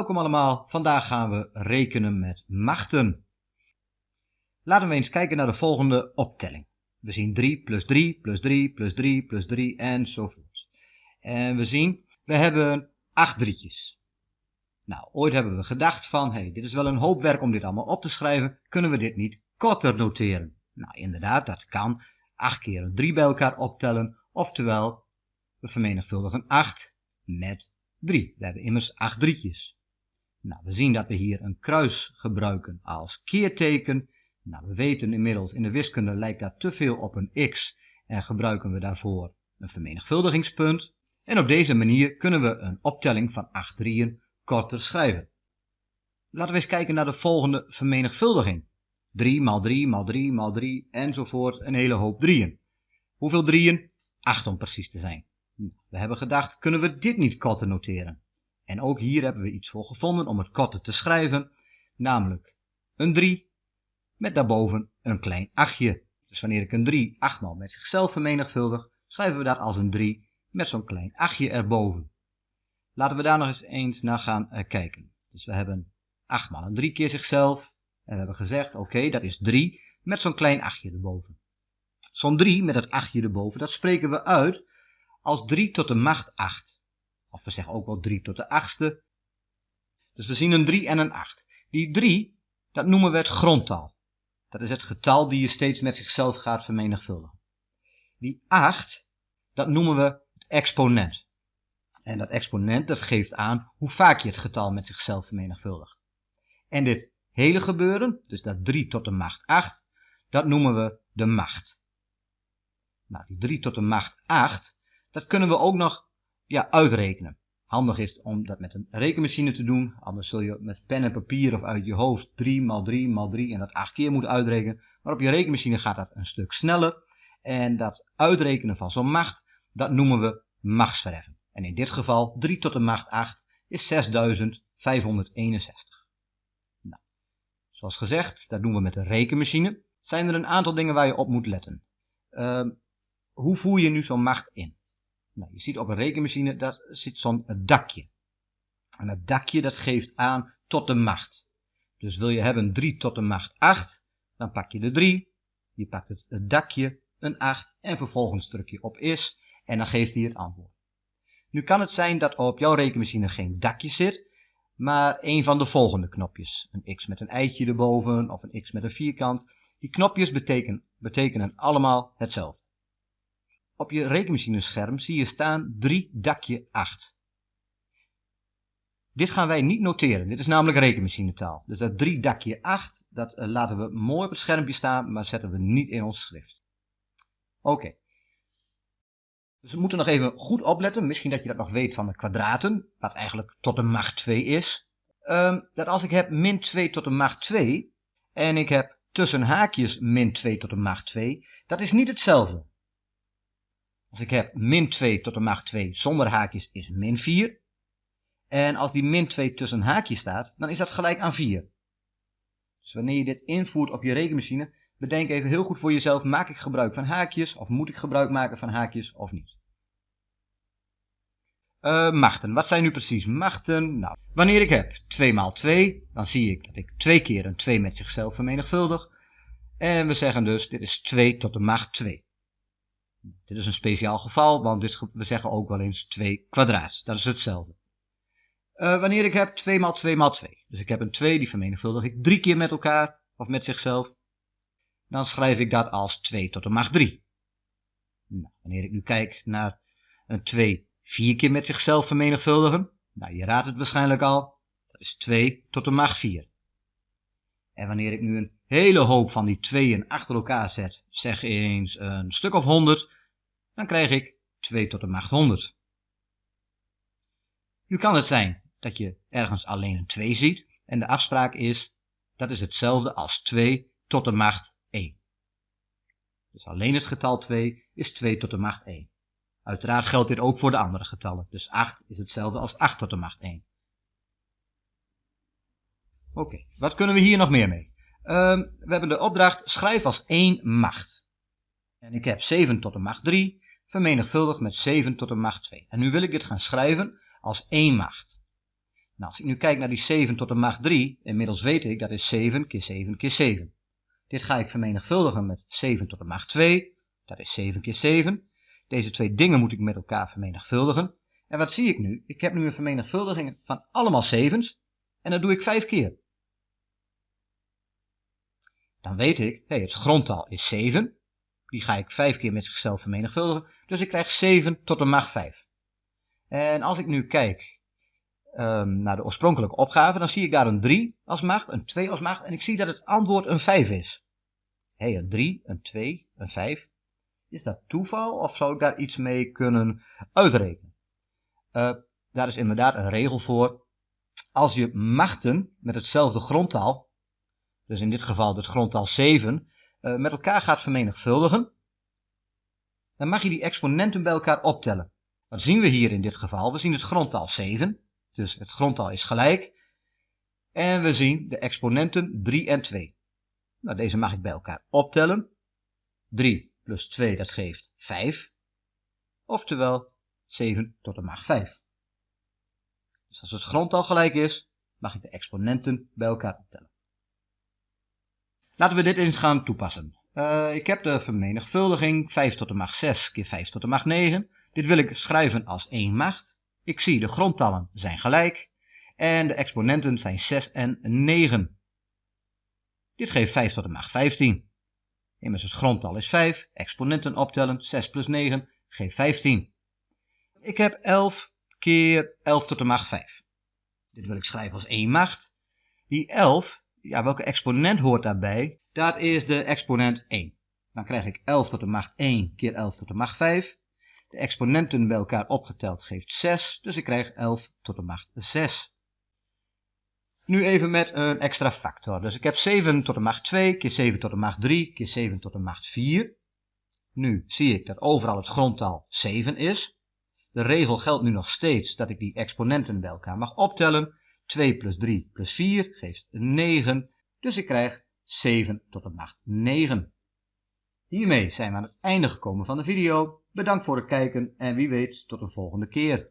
Welkom allemaal, vandaag gaan we rekenen met machten. Laten we eens kijken naar de volgende optelling. We zien 3 plus 3 plus 3 plus 3 plus 3 enzovoort. En we zien, we hebben 8 drietjes. Nou, ooit hebben we gedacht van, hey, dit is wel een hoop werk om dit allemaal op te schrijven, kunnen we dit niet korter noteren? Nou, inderdaad, dat kan. 8 keer een 3 bij elkaar optellen, oftewel, we vermenigvuldigen 8 met 3. We hebben immers 8 drietjes. Nou, we zien dat we hier een kruis gebruiken als keerteken. Nou, we weten inmiddels, in de wiskunde lijkt dat te veel op een x en gebruiken we daarvoor een vermenigvuldigingspunt. En op deze manier kunnen we een optelling van 8 drieën korter schrijven. Laten we eens kijken naar de volgende vermenigvuldiging. 3 maal 3 maal 3 maal 3 enzovoort, een hele hoop drieën. Hoeveel drieën? 8 om precies te zijn. We hebben gedacht, kunnen we dit niet korter noteren? En ook hier hebben we iets voor gevonden om het korter te schrijven, namelijk een 3 met daarboven een klein 8. Dus wanneer ik een 3 achtmaal met zichzelf vermenigvuldig, schrijven we dat als een 3 met zo'n klein 8 erboven. Laten we daar nog eens eens naar gaan uh, kijken. Dus we hebben 8 maal een 3 keer zichzelf. En we hebben gezegd, oké, dat is 3 met zo'n klein 8 erboven. Zo'n 3 met dat 8 erboven, dat spreken we uit als 3 tot de macht 8. Of we zeggen ook wel 3 tot de achtste. Dus we zien een 3 en een 8. Die 3, dat noemen we het grondtal. Dat is het getal die je steeds met zichzelf gaat vermenigvuldigen. Die 8, dat noemen we het exponent. En dat exponent, dat geeft aan hoe vaak je het getal met zichzelf vermenigvuldigt. En dit hele gebeuren, dus dat 3 tot de macht 8, dat noemen we de macht. Nou, die 3 tot de macht 8, dat kunnen we ook nog ja, uitrekenen. Handig is om dat met een rekenmachine te doen, anders zul je met pen en papier of uit je hoofd 3 maal 3 maal 3 en dat 8 keer moeten uitrekenen. Maar op je rekenmachine gaat dat een stuk sneller. En dat uitrekenen van zo'n macht, dat noemen we machtsverheffen. En in dit geval 3 tot de macht 8 is 6561. Nou, zoals gezegd, dat doen we met een rekenmachine. Zijn er een aantal dingen waar je op moet letten. Uh, hoe voer je nu zo'n macht in? Nou, je ziet op een rekenmachine, daar zit zo'n dakje. En dat dakje dat geeft aan tot de macht. Dus wil je hebben 3 tot de macht 8, dan pak je de 3, je pakt het, dakje, een 8 en vervolgens druk je op is en dan geeft hij het antwoord. Nu kan het zijn dat op jouw rekenmachine geen dakje zit, maar een van de volgende knopjes. Een x met een eitje erboven of een x met een vierkant. Die knopjes betekenen, betekenen allemaal hetzelfde. Op je rekenmachinescherm zie je staan 3 dakje 8. Dit gaan wij niet noteren. Dit is namelijk rekenmachinetaal. Dus dat 3 dakje 8, dat uh, laten we mooi op het schermpje staan, maar zetten we niet in ons schrift. Oké. Dus we moeten nog even goed opletten. Misschien dat je dat nog weet van de kwadraten, wat eigenlijk tot de macht 2 is. Um, dat als ik heb min 2 tot de macht 2, en ik heb tussen haakjes min 2 tot de macht 2, dat is niet hetzelfde. Als ik heb min 2 tot de macht 2 zonder haakjes is min 4. En als die min 2 tussen haakjes staat, dan is dat gelijk aan 4. Dus wanneer je dit invoert op je rekenmachine, bedenk even heel goed voor jezelf, maak ik gebruik van haakjes of moet ik gebruik maken van haakjes of niet. Uh, machten, wat zijn nu precies machten? Nou, wanneer ik heb 2 maal 2, dan zie ik dat ik twee keer een 2 met zichzelf vermenigvuldig. En we zeggen dus, dit is 2 tot de macht 2. Dit is een speciaal geval, want dit, we zeggen ook wel eens 2 kwadraat. Dat is hetzelfde. Uh, wanneer ik heb 2 maal 2 maal 2. Dus ik heb een 2, die vermenigvuldig ik drie keer met elkaar, of met zichzelf. Dan schrijf ik dat als 2 tot de macht 3. Nou, wanneer ik nu kijk naar een 2 vier keer met zichzelf vermenigvuldigen. Nou, je raadt het waarschijnlijk al. Dat is 2 tot de macht 4. En wanneer ik nu een hele hoop van die tweeën achter elkaar zet, zeg eens een stuk of 100, dan krijg ik 2 tot de macht 100. Nu kan het zijn dat je ergens alleen een 2 ziet en de afspraak is, dat is hetzelfde als 2 tot de macht 1. Dus alleen het getal 2 is 2 tot de macht 1. Uiteraard geldt dit ook voor de andere getallen, dus 8 is hetzelfde als 8 tot de macht 1. Oké, wat kunnen we hier nog meer mee? Uh, we hebben de opdracht schrijf als 1 macht. En ik heb 7 tot de macht 3 vermenigvuldigd met 7 tot de macht 2. En nu wil ik dit gaan schrijven als 1 macht. Nou, als ik nu kijk naar die 7 tot de macht 3, inmiddels weet ik dat is 7 keer 7 keer 7. Dit ga ik vermenigvuldigen met 7 tot de macht 2, dat is 7 keer 7. Deze twee dingen moet ik met elkaar vermenigvuldigen. En wat zie ik nu? Ik heb nu een vermenigvuldiging van allemaal 7's en dat doe ik 5 keer. Dan weet ik, hey, het grondtal is 7. Die ga ik 5 keer met zichzelf vermenigvuldigen. Dus ik krijg 7 tot de macht 5. En als ik nu kijk um, naar de oorspronkelijke opgave, dan zie ik daar een 3 als macht, een 2 als macht en ik zie dat het antwoord een 5 is. Hé, een 3, een 2, een 5. Is dat toeval of zou ik daar iets mee kunnen uitrekenen? Uh, daar is inderdaad een regel voor. Als je machten met hetzelfde grondtaal, dus in dit geval het grondtaal 7, uh, met elkaar gaat vermenigvuldigen, dan mag je die exponenten bij elkaar optellen. Wat zien we hier in dit geval? We zien het grondtaal 7, dus het grondtal is gelijk. En we zien de exponenten 3 en 2. Nou, deze mag ik bij elkaar optellen. 3 plus 2, dat geeft 5. Oftewel 7 tot de macht 5. Dus als het grondtal gelijk is, mag ik de exponenten bij elkaar optellen. Laten we dit eens gaan toepassen. Uh, ik heb de vermenigvuldiging 5 tot de macht 6 keer 5 tot de macht 9. Dit wil ik schrijven als 1 macht. Ik zie de grondtallen zijn gelijk en de exponenten zijn 6 en 9. Dit geeft 5 tot de macht 15. Immers het grondtal is 5, exponenten optellen, 6 plus 9 geeft 15. Ik heb 11 keer 11 tot de macht 5. Dit wil ik schrijven als 1 macht. Die 11, ja, welke exponent hoort daarbij? Dat is de exponent 1. Dan krijg ik 11 tot de macht 1 keer 11 tot de macht 5. De exponenten bij elkaar opgeteld geeft 6, dus ik krijg 11 tot de macht 6. Nu even met een extra factor. Dus ik heb 7 tot de macht 2 keer 7 tot de macht 3 keer 7 tot de macht 4. Nu zie ik dat overal het grondtal 7 is. De regel geldt nu nog steeds dat ik die exponenten bij elkaar mag optellen. 2 plus 3 plus 4 geeft 9. Dus ik krijg 7 tot de macht 9. Hiermee zijn we aan het einde gekomen van de video. Bedankt voor het kijken en wie weet tot een volgende keer.